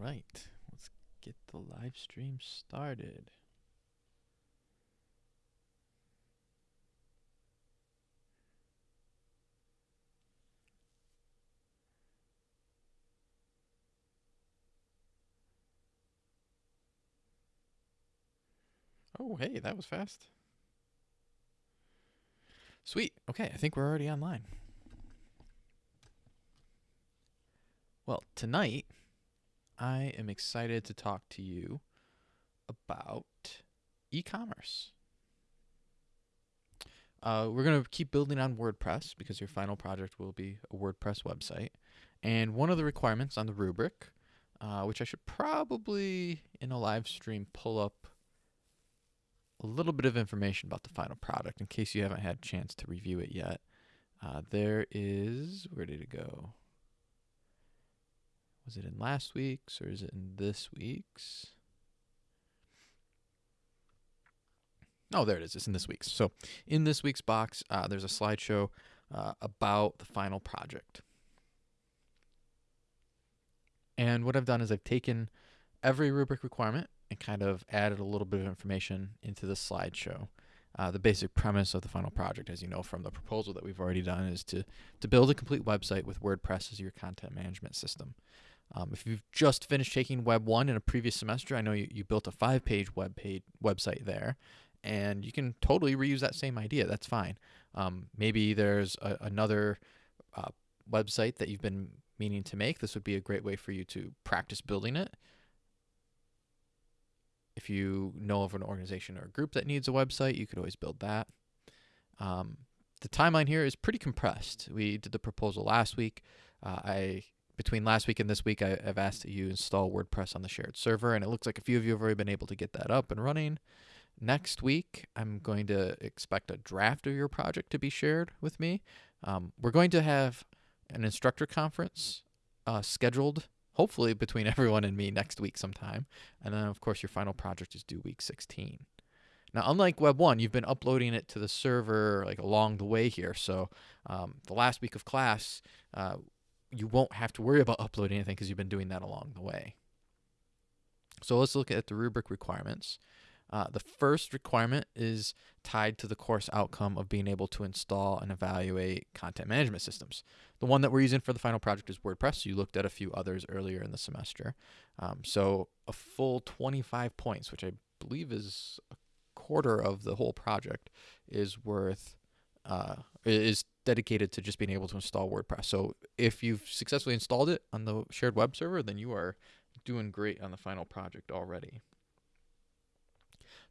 right, let's get the live stream started. Oh, hey, that was fast. Sweet. Okay, I think we're already online. Well, tonight I am excited to talk to you about e commerce. Uh, we're going to keep building on WordPress because your final project will be a WordPress website. And one of the requirements on the rubric, uh, which I should probably in a live stream pull up a little bit of information about the final product in case you haven't had a chance to review it yet. Uh, there is, where did it go? Was it in last week's or is it in this week's? Oh, there it is. It's in this week's. So, in this week's box, uh, there's a slideshow uh, about the final project. And what I've done is I've taken every rubric requirement and kind of added a little bit of information into the slideshow. Uh, the basic premise of the final project, as you know from the proposal that we've already done, is to, to build a complete website with WordPress as your content management system. Um, if you've just finished taking Web 1 in a previous semester, I know you, you built a five page web page website there, and you can totally reuse that same idea. That's fine. Um, maybe there's a, another uh, website that you've been meaning to make. This would be a great way for you to practice building it. If you know of an organization or a group that needs a website, you could always build that. Um, the timeline here is pretty compressed. We did the proposal last week. Uh, I between last week and this week, I, have asked that you install WordPress on the shared server, and it looks like a few of you have already been able to get that up and running. Next week, I'm going to expect a draft of your project to be shared with me. Um, we're going to have an instructor conference uh, scheduled, hopefully between everyone and me next week sometime. And then, of course, your final project is due week 16. Now, unlike Web 1, you've been uploading it to the server like along the way here. So um, the last week of class, uh, you won't have to worry about uploading anything because you've been doing that along the way. So let's look at the rubric requirements. Uh, the first requirement is tied to the course outcome of being able to install and evaluate content management systems. The one that we're using for the final project is WordPress. You looked at a few others earlier in the semester. Um, so a full 25 points, which I believe is a quarter of the whole project, is worth uh, is dedicated to just being able to install WordPress. So if you've successfully installed it on the shared web server, then you are doing great on the final project already.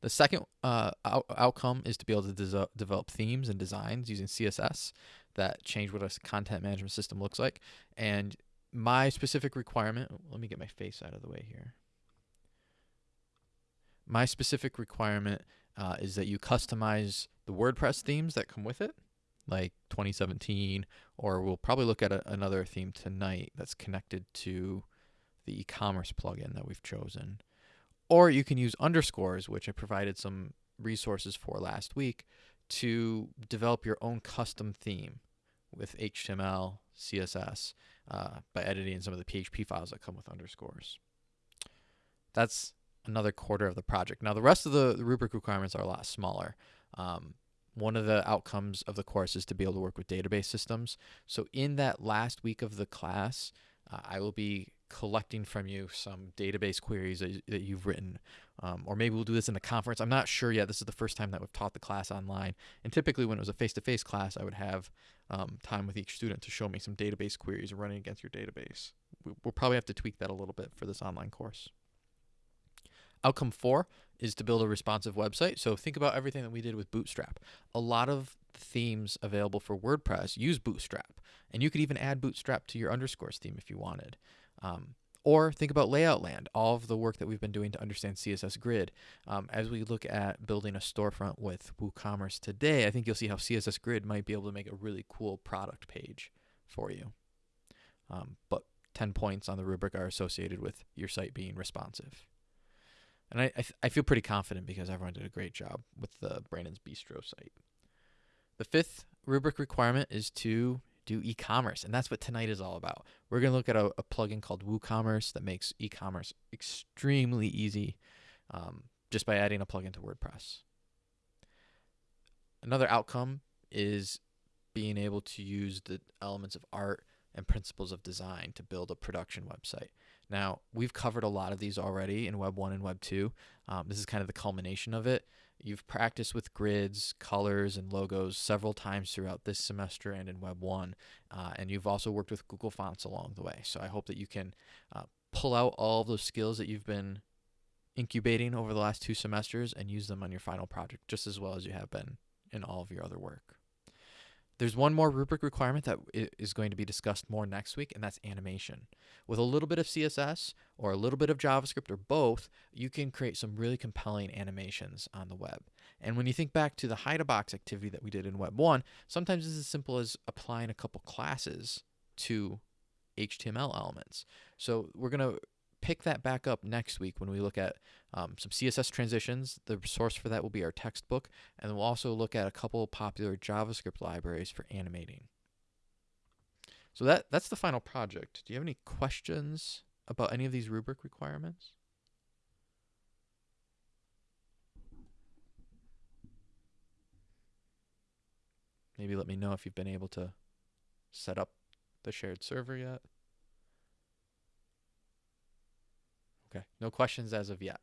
The second uh, out outcome is to be able to develop themes and designs using CSS that change what a content management system looks like. And my specific requirement, let me get my face out of the way here. My specific requirement uh, is that you customize the WordPress themes that come with it like 2017, or we'll probably look at a, another theme tonight that's connected to the e-commerce plugin that we've chosen. Or you can use underscores, which I provided some resources for last week, to develop your own custom theme with HTML, CSS, uh, by editing some of the PHP files that come with underscores. That's another quarter of the project. Now, the rest of the, the rubric requirements are a lot smaller. Um, one of the outcomes of the course is to be able to work with database systems. So in that last week of the class, uh, I will be collecting from you some database queries that, that you've written. Um, or maybe we'll do this in a conference. I'm not sure yet. This is the first time that we've taught the class online. And typically when it was a face-to-face -face class, I would have um, time with each student to show me some database queries running against your database. We'll probably have to tweak that a little bit for this online course. Outcome four is to build a responsive website. So think about everything that we did with Bootstrap. A lot of themes available for WordPress use Bootstrap, and you could even add Bootstrap to your underscores theme if you wanted. Um, or think about Layout Land, all of the work that we've been doing to understand CSS Grid. Um, as we look at building a storefront with WooCommerce today, I think you'll see how CSS Grid might be able to make a really cool product page for you. Um, but 10 points on the rubric are associated with your site being responsive. And I, I, I, feel pretty confident because everyone did a great job with the Brandon's Bistro site. The fifth rubric requirement is to do e-commerce, and that's what tonight is all about. We're gonna look at a, a plugin called WooCommerce that makes e-commerce extremely easy, um, just by adding a plugin to WordPress. Another outcome is being able to use the elements of art and principles of design to build a production website. Now, we've covered a lot of these already in Web 1 and Web 2. Um, this is kind of the culmination of it. You've practiced with grids, colors, and logos several times throughout this semester and in Web 1. Uh, and you've also worked with Google Fonts along the way. So I hope that you can uh, pull out all those skills that you've been incubating over the last two semesters and use them on your final project just as well as you have been in all of your other work. There's one more rubric requirement that is going to be discussed more next week, and that's animation. With a little bit of CSS or a little bit of JavaScript or both, you can create some really compelling animations on the web. And when you think back to the hide a box activity that we did in Web 1, sometimes it's as simple as applying a couple classes to HTML elements. So we're going to pick that back up next week when we look at um, some CSS transitions. The source for that will be our textbook, and we'll also look at a couple popular JavaScript libraries for animating. So that that's the final project. Do you have any questions about any of these rubric requirements? Maybe let me know if you've been able to set up the shared server yet. Okay, no questions as of yet.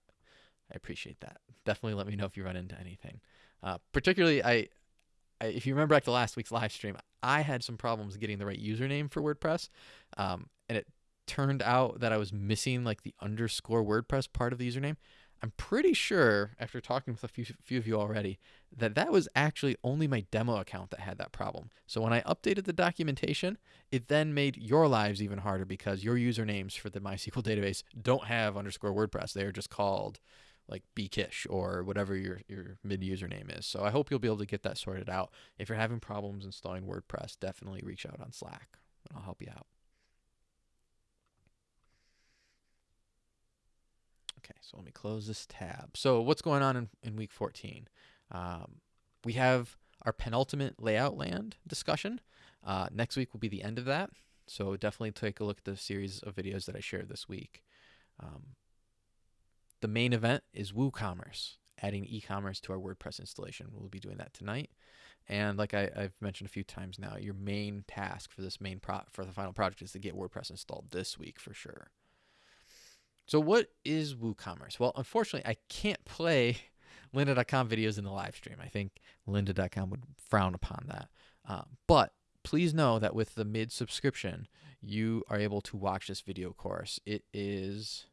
I appreciate that. Definitely let me know if you run into anything. Uh, particularly, I, I, if you remember back to last week's live stream, I had some problems getting the right username for WordPress, um, and it turned out that I was missing like the underscore WordPress part of the username. I'm pretty sure, after talking with a few, few of you already, that that was actually only my demo account that had that problem. So when I updated the documentation, it then made your lives even harder because your usernames for the MySQL database don't have underscore WordPress. They are just called like bkish or whatever your, your mid username is. So I hope you'll be able to get that sorted out. If you're having problems installing WordPress, definitely reach out on Slack and I'll help you out. Okay, so let me close this tab. So what's going on in, in week 14? Um, we have our penultimate Layout Land discussion. Uh, next week will be the end of that. So definitely take a look at the series of videos that I shared this week. Um, the main event is WooCommerce, adding e-commerce to our WordPress installation. We'll be doing that tonight. And like I, have mentioned a few times now, your main task for this main pro for the final project is to get WordPress installed this week for sure. So what is WooCommerce? Well, unfortunately, I can't play lynda.com videos in the live stream. I think lynda.com would frown upon that. Uh, but please know that with the mid subscription, you are able to watch this video course. It is,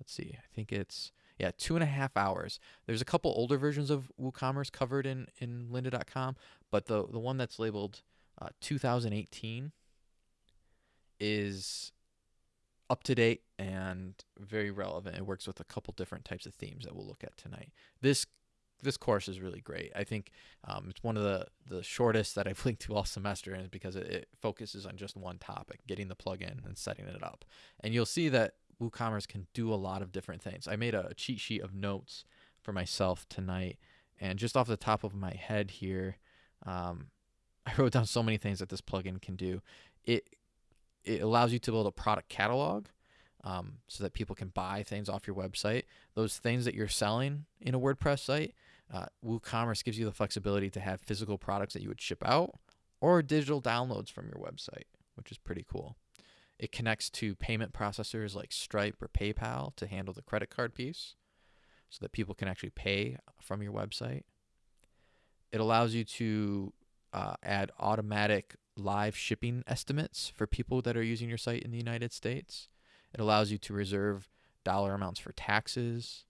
let's see, I think it's, yeah, two and a half hours. There's a couple older versions of WooCommerce covered in, in lynda.com, but the, the one that's labeled uh, 2018 is up to date and very relevant. It works with a couple different types of themes that we'll look at tonight. This this course is really great. I think um, it's one of the the shortest that I've linked to all semester, and because it, it focuses on just one topic, getting the plugin and setting it up. And you'll see that WooCommerce can do a lot of different things. I made a cheat sheet of notes for myself tonight, and just off the top of my head here, um, I wrote down so many things that this plugin can do. It it allows you to build a product catalog um, so that people can buy things off your website. Those things that you're selling in a WordPress site, uh, WooCommerce gives you the flexibility to have physical products that you would ship out or digital downloads from your website, which is pretty cool. It connects to payment processors like Stripe or PayPal to handle the credit card piece so that people can actually pay from your website. It allows you to uh, add automatic live shipping estimates for people that are using your site in the United States. It allows you to reserve dollar amounts for taxes.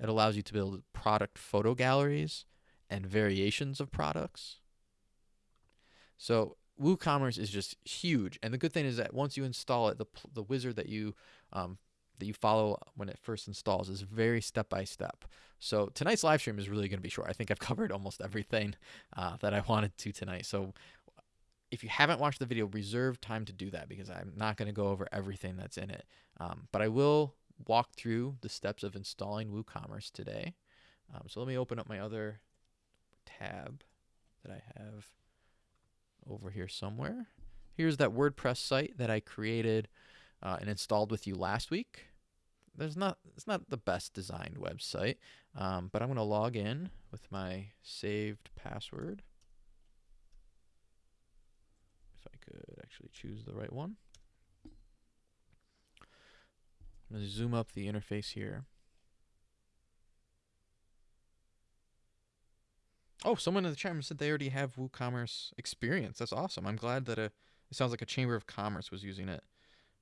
It allows you to build product photo galleries and variations of products. So WooCommerce is just huge, and the good thing is that once you install it, the the wizard that you um, that you follow when it first installs is very step by step. So tonight's live stream is really going to be short. I think I've covered almost everything uh, that I wanted to tonight. So if you haven't watched the video, reserve time to do that because I'm not going to go over everything that's in it. Um, but I will walk through the steps of installing WooCommerce today. Um, so let me open up my other tab that I have over here somewhere. Here's that WordPress site that I created uh, and installed with you last week. There's not it's not the best designed website, um, but I'm going to log in with my saved password. If I could actually choose the right one. I'm going to zoom up the interface here. Oh, someone in the chat said they already have WooCommerce experience. That's awesome. I'm glad that a, it sounds like a Chamber of Commerce was using it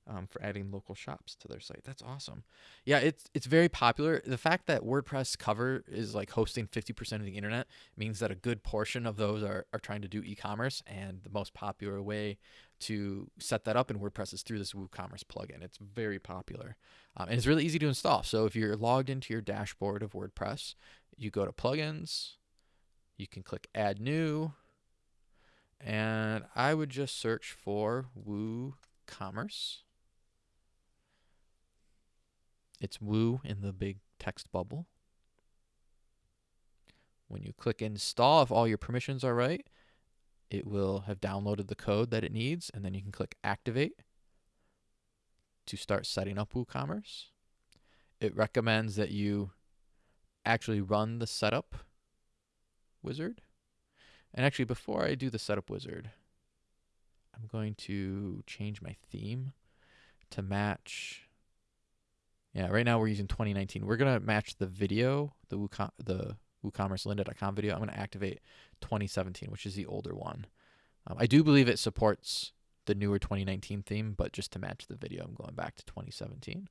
um, for adding local shops to their site. That's awesome. Yeah, it's it's very popular. The fact that WordPress cover is like hosting 50% of the internet means that a good portion of those are, are trying to do e-commerce and the most popular way to set that up in WordPress is through this WooCommerce plugin. It's very popular. Um, and it's really easy to install. So if you're logged into your dashboard of WordPress, you go to plugins, you can click add new, and I would just search for WooCommerce. It's Woo in the big text bubble. When you click install, if all your permissions are right, it will have downloaded the code that it needs, and then you can click activate to start setting up WooCommerce. It recommends that you actually run the setup wizard. And actually, before I do the setup wizard, I'm going to change my theme to match yeah, right now we're using 2019. We're gonna match the video, the WooCom- the WooCommerce lynda.com video. I'm gonna activate 2017, which is the older one. Um, I do believe it supports the newer 2019 theme, but just to match the video, I'm going back to 2017.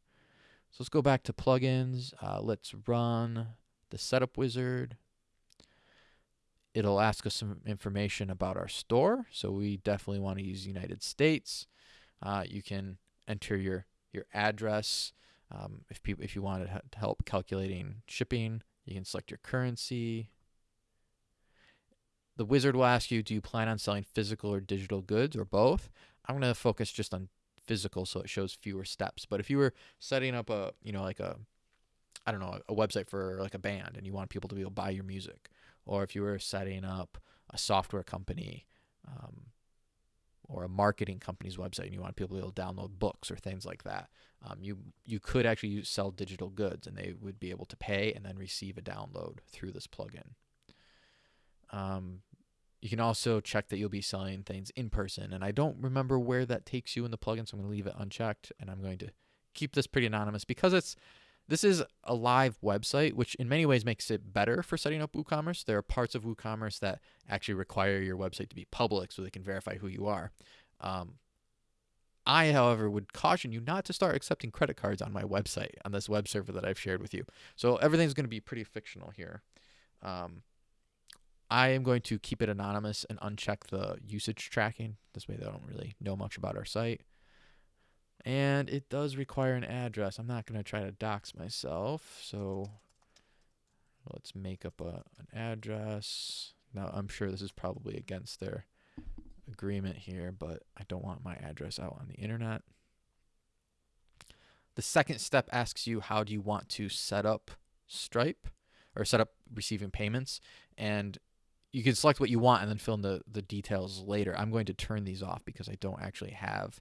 So let's go back to plugins. Uh, let's run the setup wizard. It'll ask us some information about our store. So we definitely want to use United States. Uh, you can enter your your address um, if people, if you wanted to help calculating shipping, you can select your currency. The wizard will ask you, do you plan on selling physical or digital goods or both? I'm going to focus just on physical so it shows fewer steps. But if you were setting up a, you know, like a, I don't know, a website for like a band and you want people to be able to buy your music, or if you were setting up a software company, um, or a marketing company's website and you want people to be able to download books or things like that, um, you you could actually use, sell digital goods and they would be able to pay and then receive a download through this plugin. Um, you can also check that you'll be selling things in person, and I don't remember where that takes you in the plugin, so I'm going to leave it unchecked, and I'm going to keep this pretty anonymous because it's this is a live website, which in many ways makes it better for setting up WooCommerce. There are parts of WooCommerce that actually require your website to be public so they can verify who you are. Um, I, however, would caution you not to start accepting credit cards on my website, on this web server that I've shared with you. So everything's going to be pretty fictional here. Um, I am going to keep it anonymous and uncheck the usage tracking. This way they don't really know much about our site. And it does require an address. I'm not going to try to dox myself. So let's make up a, an address. Now, I'm sure this is probably against their agreement here, but I don't want my address out on the internet. The second step asks you how do you want to set up Stripe or set up receiving payments. And you can select what you want and then fill in the, the details later. I'm going to turn these off because I don't actually have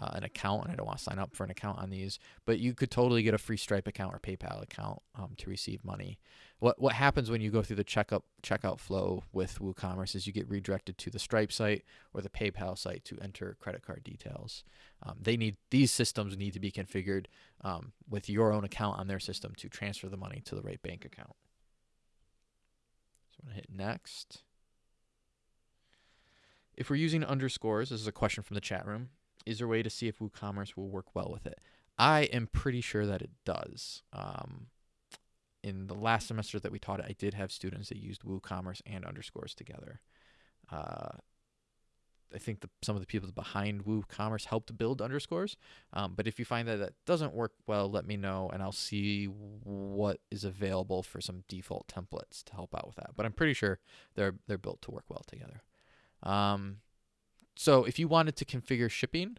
uh, an account and I don't want to sign up for an account on these. But you could totally get a free Stripe account or PayPal account um, to receive money. What what happens when you go through the checkup checkout flow with WooCommerce is you get redirected to the Stripe site or the PayPal site to enter credit card details. Um, they need these systems need to be configured um, with your own account on their system to transfer the money to the right bank account. So I'm gonna hit next. If we're using underscores, this is a question from the chat room is there a way to see if WooCommerce will work well with it? I am pretty sure that it does. Um, in the last semester that we taught it, I did have students that used WooCommerce and underscores together. Uh, I think the, some of the people behind WooCommerce helped build underscores. Um, but if you find that that doesn't work well, let me know and I'll see what is available for some default templates to help out with that. But I'm pretty sure they're they're built to work well together. Um, so if you wanted to configure shipping,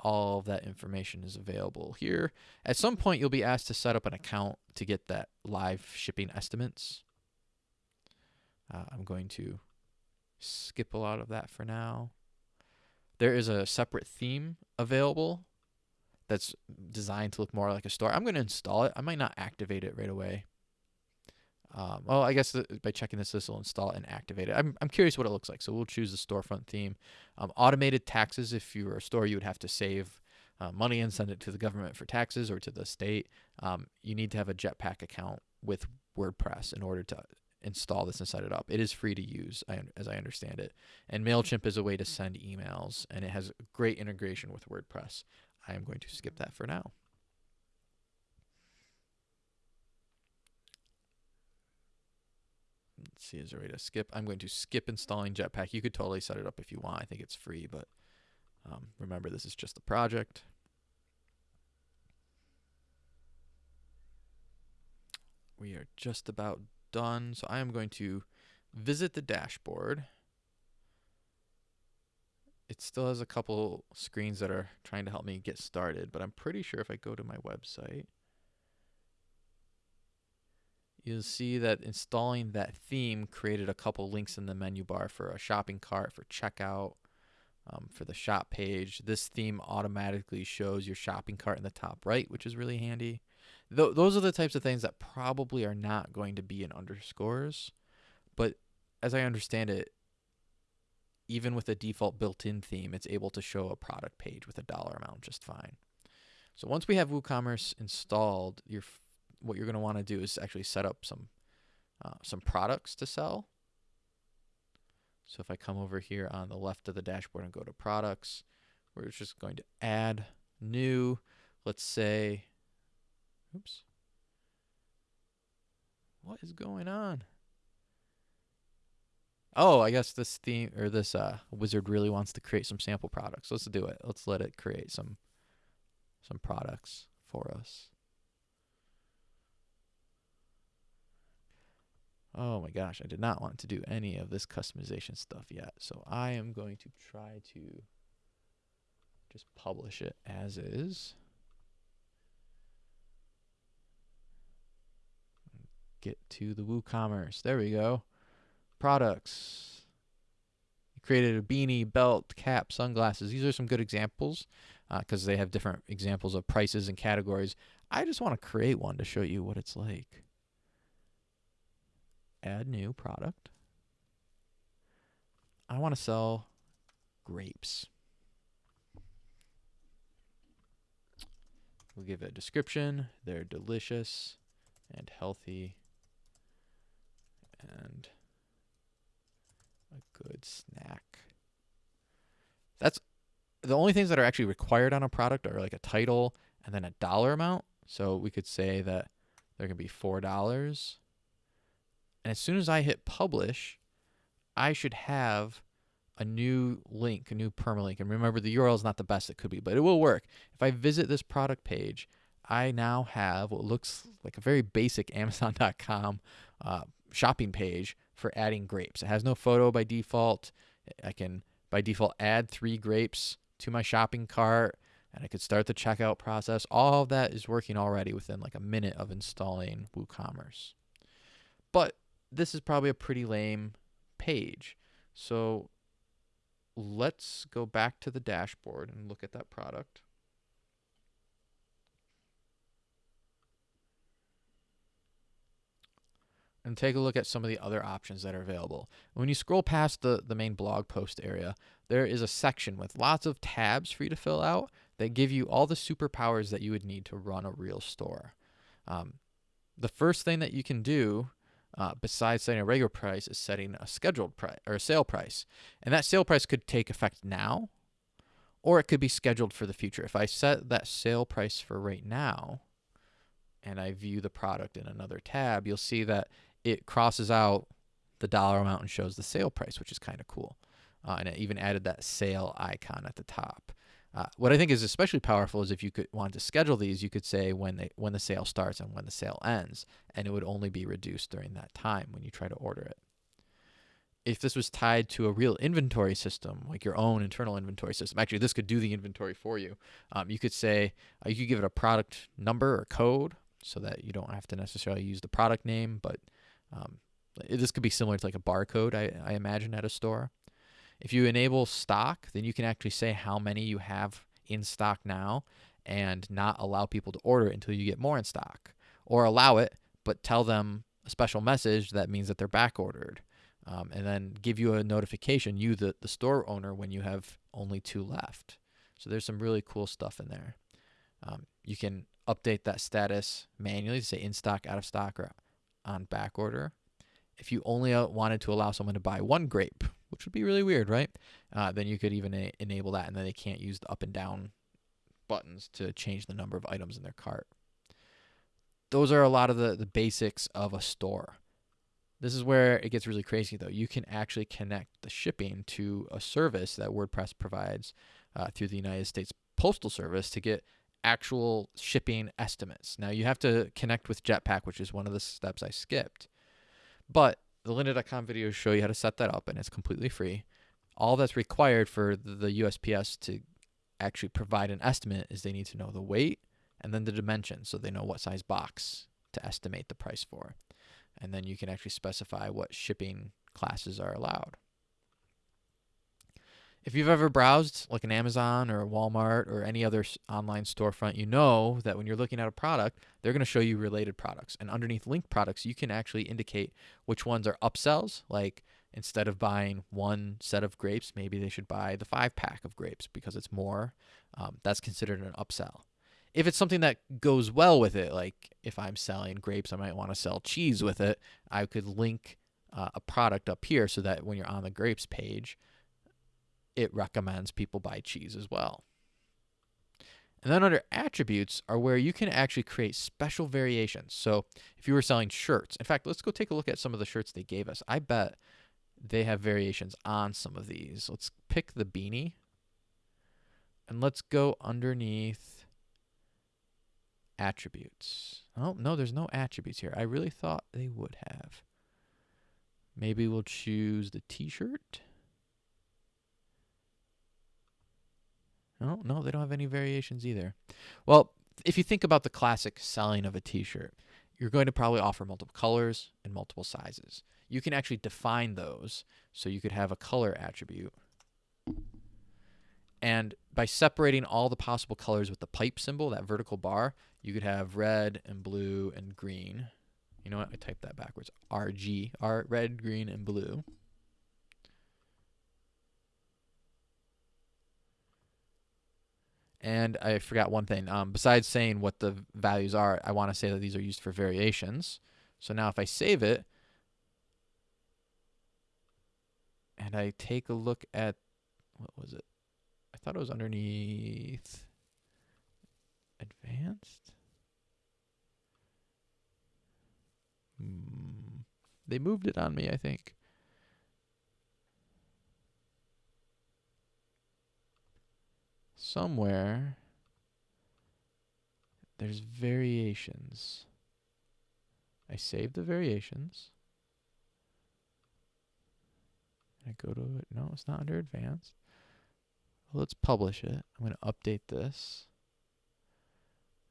all of that information is available here. At some point, you'll be asked to set up an account to get that live shipping estimates. Uh, I'm going to skip a lot of that for now. There is a separate theme available that's designed to look more like a store. I'm going to install it. I might not activate it right away. Um, well, I guess the, by checking this, this will install and activate it. I'm, I'm curious what it looks like. So we'll choose the storefront theme. Um, automated taxes, if you were a store, you would have to save uh, money and send it to the government for taxes or to the state. Um, you need to have a Jetpack account with WordPress in order to install this and set it up. It is free to use, as I understand it. And MailChimp is a way to send emails, and it has great integration with WordPress. I am going to skip that for now. Let's see, is there a way to skip? I'm going to skip installing Jetpack. You could totally set it up if you want. I think it's free, but um, remember, this is just a project. We are just about done. So I am going to visit the dashboard. It still has a couple screens that are trying to help me get started, but I'm pretty sure if I go to my website, you'll see that installing that theme created a couple links in the menu bar for a shopping cart, for checkout, um, for the shop page. This theme automatically shows your shopping cart in the top right, which is really handy. Th- those are the types of things that probably are not going to be in underscores, but as I understand it, even with a default built-in theme, it's able to show a product page with a dollar amount just fine. So once we have WooCommerce installed, you're what you're going to want to do is actually set up some uh, some products to sell. So if I come over here on the left of the dashboard and go to products, we're just going to add new, let's say, oops. What is going on? Oh, I guess this theme or this uh, wizard really wants to create some sample products. Let's do it. Let's let it create some some products for us. Oh my gosh, I did not want to do any of this customization stuff yet. So I am going to try to just publish it as is. Get to the WooCommerce. There we go products. You created a beanie, belt, cap, sunglasses. These are some good examples because uh, they have different examples of prices and categories. I just want to create one to show you what it's like. Add new product. I want to sell grapes. We'll give it a description. They're delicious and healthy and a good snack. That's the only things that are actually required on a product are like a title and then a dollar amount. So we could say that they're going to be $4. And as soon as I hit publish, I should have a new link, a new permalink. And remember, the URL is not the best it could be, but it will work. If I visit this product page, I now have what looks like a very basic Amazon.com uh, shopping page for adding grapes. It has no photo by default. I can by default add three grapes to my shopping cart and I could start the checkout process. All of that is working already within like a minute of installing WooCommerce. But this is probably a pretty lame page. So let's go back to the dashboard and look at that product. and take a look at some of the other options that are available. When you scroll past the, the main blog post area, there is a section with lots of tabs for you to fill out that give you all the superpowers that you would need to run a real store. Um, the first thing that you can do uh, besides setting a regular price is setting a scheduled price or a sale price. And that sale price could take effect now or it could be scheduled for the future. If I set that sale price for right now and I view the product in another tab, you'll see that it crosses out the dollar amount and shows the sale price, which is kind of cool. Uh, and it even added that sale icon at the top. Uh, what I think is especially powerful is if you could want to schedule these, you could say when they when the sale starts and when the sale ends, and it would only be reduced during that time when you try to order it. If this was tied to a real inventory system, like your own internal inventory system, actually this could do the inventory for you. Um, you could say uh, you could give it a product number or code so that you don't have to necessarily use the product name, but um, This could be similar to like a barcode, I, I imagine, at a store. If you enable stock, then you can actually say how many you have in stock now and not allow people to order it until you get more in stock. Or allow it, but tell them a special message that means that they're back ordered. Um, and then give you a notification, you, the, the store owner, when you have only two left. So there's some really cool stuff in there. Um, you can update that status manually to say in stock, out of stock, or on back order. If you only uh, wanted to allow someone to buy one grape, which would be really weird, right? Uh, then you could even a- enable that, and then they can't use the up and down buttons to change the number of items in their cart. Those are a lot of the, the basics of a store. This is where it gets really crazy, though. You can actually connect the shipping to a service that WordPress provides uh, through the United States Postal Service to get actual shipping estimates. Now, you have to connect with Jetpack, which is one of the steps I skipped. But the lynda.com videos show you how to set that up, and it's completely free. All that's required for the USPS to actually provide an estimate is they need to know the weight and then the dimensions so they know what size box to estimate the price for. And then you can actually specify what shipping classes are allowed. If you've ever browsed like an Amazon or a Walmart or any other online storefront, you know that when you're looking at a product, they're going to show you related products. And underneath linked products, you can actually indicate which ones are upsells. Like instead of buying one set of grapes, maybe they should buy the five pack of grapes because it's more. Um, that's considered an upsell. If it's something that goes well with it, like if I'm selling grapes, I might want to sell cheese with it, I could link uh, a product up here so that when you're on the grapes page, it recommends people buy cheese as well. And then under attributes are where you can actually create special variations. So if you were selling shirts, in fact, let's go take a look at some of the shirts they gave us. I bet they have variations on some of these. Let's pick the beanie and let's go underneath attributes. Oh, no, there's no attributes here. I really thought they would have. Maybe we'll choose the t-shirt. No, no, they don't have any variations either. Well, if you think about the classic selling of a t-shirt, you're going to probably offer multiple colors and multiple sizes. You can actually define those so you could have a color attribute. And by separating all the possible colors with the pipe symbol, that vertical bar, you could have red and blue and green. You know what? I typed that backwards. RG, R, red, green, and blue. And I forgot one thing. Um, besides saying what the values are, I want to say that these are used for variations. So now if I save it and I take a look at, what was it? I thought it was underneath advanced. Hmm. They moved it on me, I think. Somewhere there's variations. I save the variations. I go to it. No, it's not under advanced. Well, let's publish it. I'm going to update this.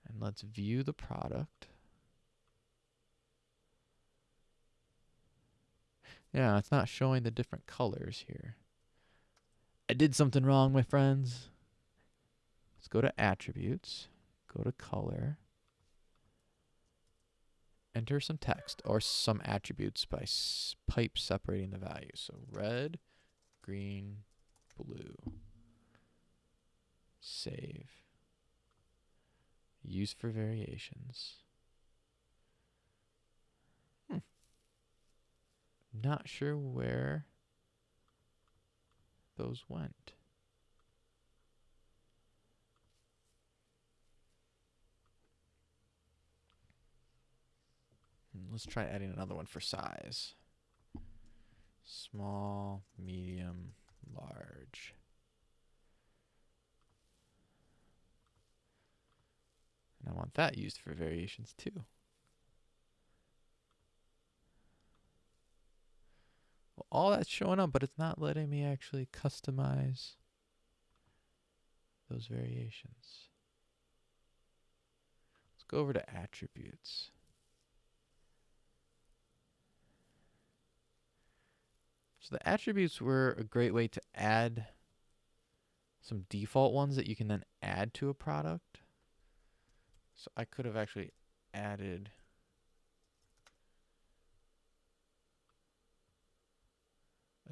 And let's view the product. Yeah, it's not showing the different colors here. I did something wrong, my friends. Let's go to attributes, go to color, enter some text or some attributes by pipe separating the values. So red, green, blue. Save. Use for variations. Hmm. Not sure where those went. Let's try adding another one for size. Small, medium, large. And I want that used for variations too. Well, all that's showing up, but it's not letting me actually customize those variations. Let's go over to attributes. The attributes were a great way to add some default ones that you can then add to a product. So I could have actually added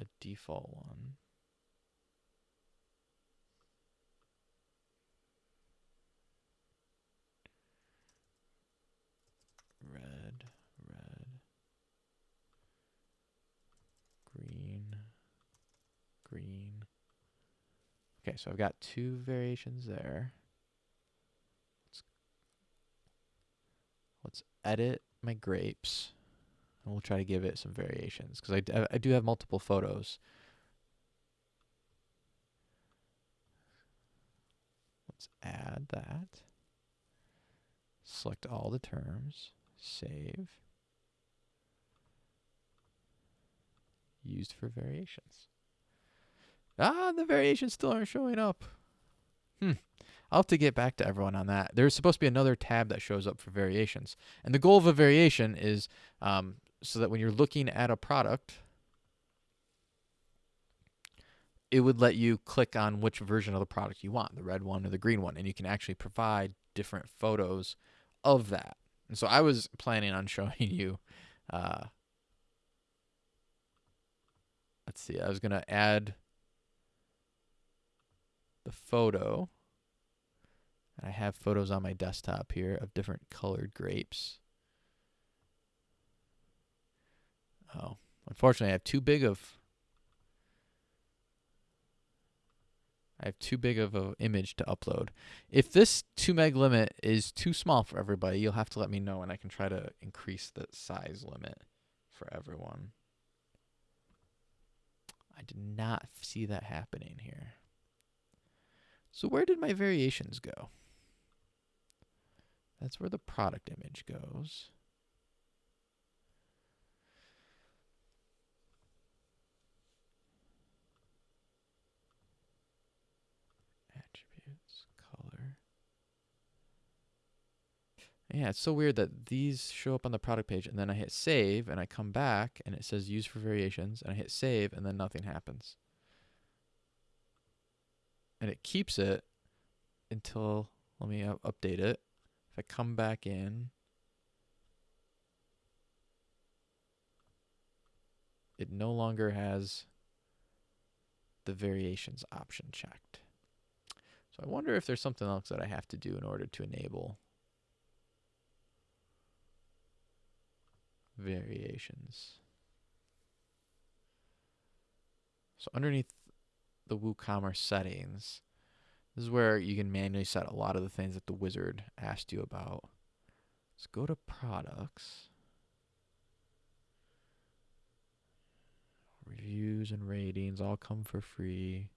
a default one. Red, red, green, green. Okay, so I've got two variations there. Let's, let's edit my grapes. And we'll try to give it some variations because I, I do have multiple photos. Let's add that. Select all the terms. Save. Used for variations. Ah, the variations still aren't showing up. Hmm. I'll have to get back to everyone on that. There's supposed to be another tab that shows up for variations. And the goal of a variation is um, so that when you're looking at a product, it would let you click on which version of the product you want, the red one or the green one, and you can actually provide different photos of that. And so I was planning on showing you, uh, let's see, I was going to add the photo. And I have photos on my desktop here of different colored grapes. Oh, unfortunately, I have too big of. I have too big of an image to upload. If this 2 meg limit is too small for everybody, you'll have to let me know and I can try to increase the size limit for everyone. I did not see that happening here. So where did my variations go? That's where the product image goes. Attributes, color. Yeah, it's so weird that these show up on the product page and then I hit save and I come back and it says use for variations and I hit save and then nothing happens. And it keeps it until, let me update it. If I come back in, it no longer has the variations option checked. So I wonder if there's something else that I have to do in order to enable variations. So underneath the WooCommerce settings, this is where you can manually set a lot of the things that the wizard asked you about. Let's go to products. Reviews and ratings all come for free.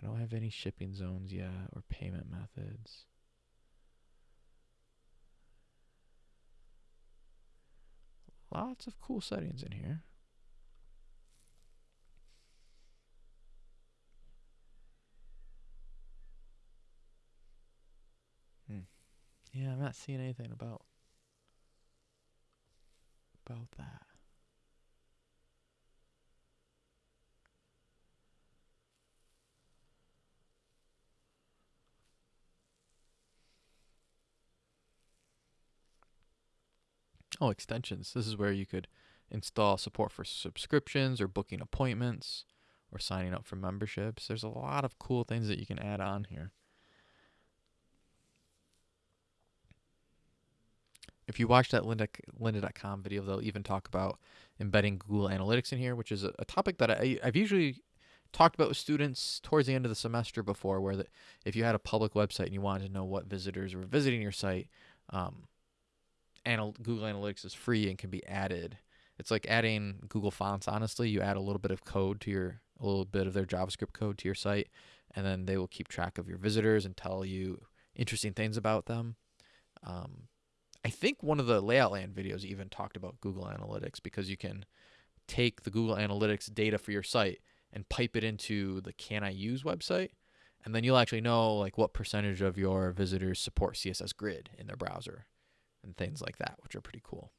I don't have any shipping zones yet or payment methods. Lots of cool settings in here. Hmm. Yeah, I'm not seeing anything about about that. Oh, extensions. This is where you could install support for subscriptions or booking appointments or signing up for memberships. There's a lot of cool things that you can add on here. If you watch that Lynda, lynda.com video, they'll even talk about embedding Google Analytics in here, which is a, a topic that I, I've usually talked about with students towards the end of the semester before, where the, if you had a public website and you wanted to know what visitors were visiting your site, um, anal- Google Analytics is free and can be added. It's like adding Google Fonts. Honestly, you add a little bit of code to your, a little bit of their JavaScript code to your site, and then they will keep track of your visitors and tell you interesting things about them. Um, I think one of the Layout Land videos even talked about Google Analytics because you can take the Google Analytics data for your site and pipe it into the Can I Use website, and then you'll actually know like what percentage of your visitors support CSS Grid in their browser and things like that, which are pretty cool.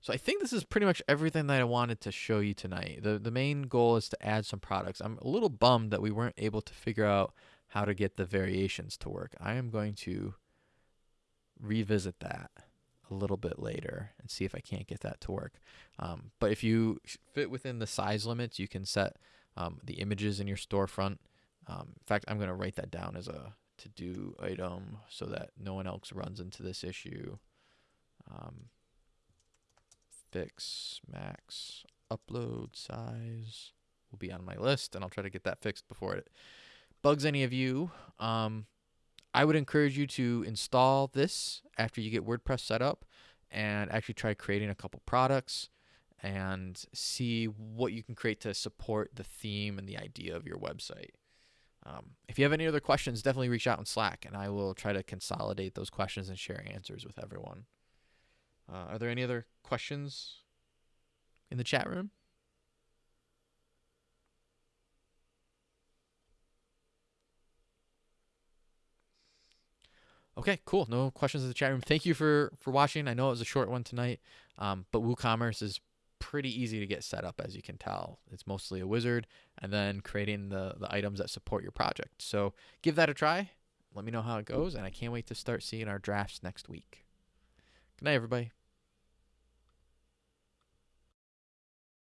So I think this is pretty much everything that I wanted to show you tonight. The the main goal is to add some products. I'm a little bummed that we weren't able to figure out how to get the variations to work. I am going to revisit that a little bit later and see if I can't get that to work. Um, but if you fit within the size limits, you can set um, the images in your storefront. Um, in fact, I'm going to write that down as a to do item so that no one else runs into this issue. Um, fix max upload size will be on my list, and I'll try to get that fixed before it bugs any of you. Um, I would encourage you to install this after you get WordPress set up and actually try creating a couple products and see what you can create to support the theme and the idea of your website. Um, if you have any other questions, definitely reach out in Slack and I will try to consolidate those questions and share answers with everyone. Uh, are there any other questions in the chat room? Okay, cool. No questions in the chat room. Thank you for for watching. I know it was a short one tonight, um, but WooCommerce is pretty easy to get set up, as you can tell. It's mostly a wizard, and then creating the the items that support your project. So give that a try. Let me know how it goes, and I can't wait to start seeing our drafts next week. Good night, everybody.